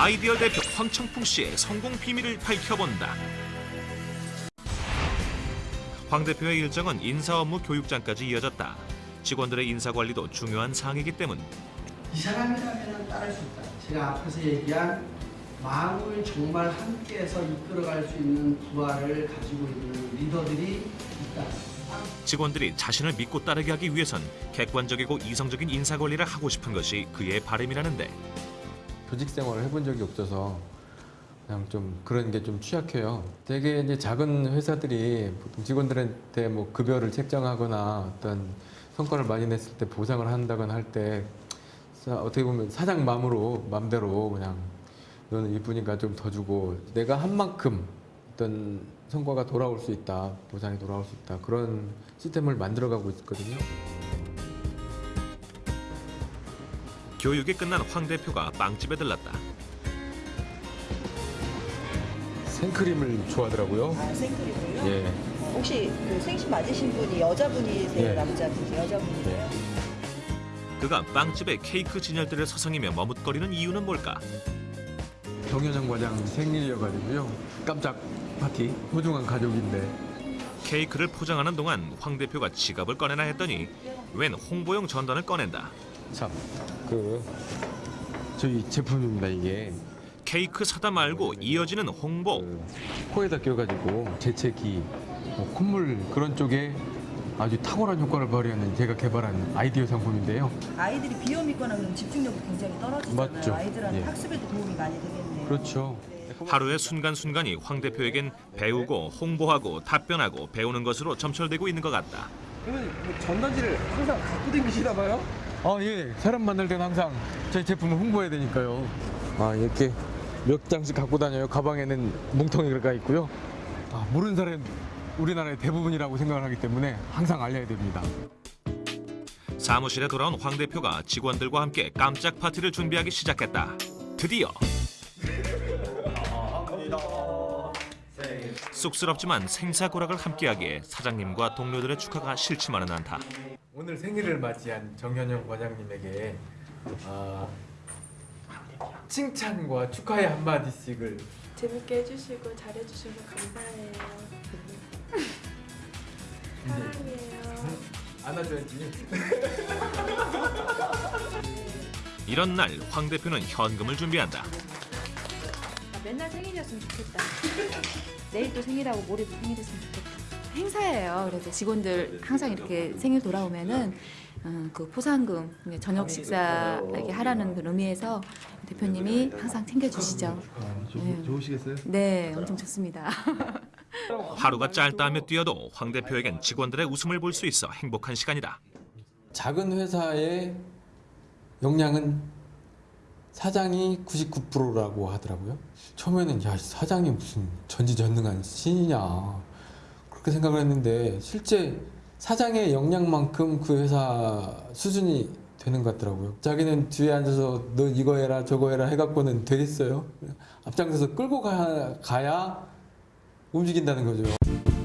아이디어 대표 황청풍 씨의 성공 비밀을 밝혀본다. 황 대표의 일정은 인사 업무 교육장까지 이어졌다. 직원들의 인사 관리도 중요한 사항이기 때문 이 사람이라면 따를 수 있다. 제가 앞에서 얘기한 마음을 정말 함께해서 이끌어갈 수 있는 부하를 가지고 있는 리더들이 있다. 직원들이 자신을 믿고 따르게 하기 위해선 객관적이고 이성적인 인사 관리를 하고 싶은 것이 그의 바람이라는데 조직 생활을 해본 적이 없어서 그냥 좀 그런 게 좀 취약해요. 되게 이제 작은 회사들이 보통 직원들한테 뭐 급여를 책정하거나 어떤 성과를 많이 냈을 때 보상을 한다거나 할 때 어떻게 보면 사장 마음으로 마음대로 그냥 너는 이쁘니까 좀 더 주고 내가 한 만큼 어떤 성과가 돌아올 수 있다 보상이 돌아올 수 있다 그런 시스템을 만들어가고 있거든요. 교육이 끝난 황 대표가 빵집에 들렀다. 생크림을 좋아하더라고요. 아, 생크림을요? 예. 혹시 그 생신 맞으신 분이 여자분이세요? 예. 남자분이세요? 여자분이세요? 그가 빵집에 케이크 진열대를 서성이며 머뭇거리는 이유는 뭘까? 정현영 과장 생일이어가지고요. 깜짝 파티. 소중한 가족인데 케이크를 포장하는 동안 황 대표가 지갑을 꺼내나 했더니 웬 홍보용 전단을 꺼낸다. 참 그 저희 제품입니다 이게 케이크 사다 말고 이어지는 홍보. 그 코에다 껴가지고 재채기, 뭐 콧물 그런 쪽에 아주 탁월한 효과를 발휘하는 제가 개발한 아이디어 상품인데요. 아이들이 비염 있거나 그러면 집중력도 굉장히 떨어지잖아요. 맞죠. 아이들한테 예. 학습에도 도움이 많이 되겠네요. 그렇죠. 하루의 순간순간이 황 대표에겐 배우고 홍보하고 답변하고 배우는 것으로 점철되고 있는 것 같다. 그러면 뭐 전단지를 항상 갖고 다니시나 봐요? 아 예, 사람 만날 때는 항상 저희 제품을 홍보해야 되니까요. 아 이렇게 몇 장씩 갖고 다녀요. 가방에는 뭉텅이가 있고요. 아, 모르는 사람 우리나라의 대부분이라고 생각을 하기 때문에 항상 알려야 됩니다. 사무실에 돌아온 황 대표가 직원들과 함께 깜짝 파티를 준비하기 시작했다. 드디어 쑥스럽지만 생사고락을 함께하기에 사장님과 동료들의 축하가 싫지만은 않다. 오늘 생일을 맞이한 정현영 과장님에게 아, 칭찬과 축하의 한마디씩을 재밌게 해주시고 잘해주셔서 감사해요. 사랑해요. 안아줘야지. 이런 날 황 대표는 현금을 준비한다. 아, 맨날 생일이었으면 좋겠다. 내일 또 생일하고 모레도 생일이었으면 좋겠다. 행사예요. 그래서 직원들 항상 이렇게 생일 돌아오면은 어, 그 포상금 저녁 식사 이렇게 하라는 그 의미에서 대표님이 항상 챙겨주시죠. 네. 좋으시겠어요? 네, 엄청 좋습니다. 하루가 짧다 하며 뛰어도 황 대표에겐 직원들의 웃음을 볼 수 있어 행복한 시간이다. 작은 회사의 역량은 사장이 99%라고 하더라고요. 처음에는 야 사장이 무슨 전지전능한 신이냐 그렇게 생각을 했는데 실제 사장의 역량만큼 그 회사 수준이 되는 것 같더라고요. 자기는 뒤에 앉아서 너 이거 해라 저거 해라 해갖고는 되겠어요. 앞장서서 끌고 가, 가야 움직인다는 거죠.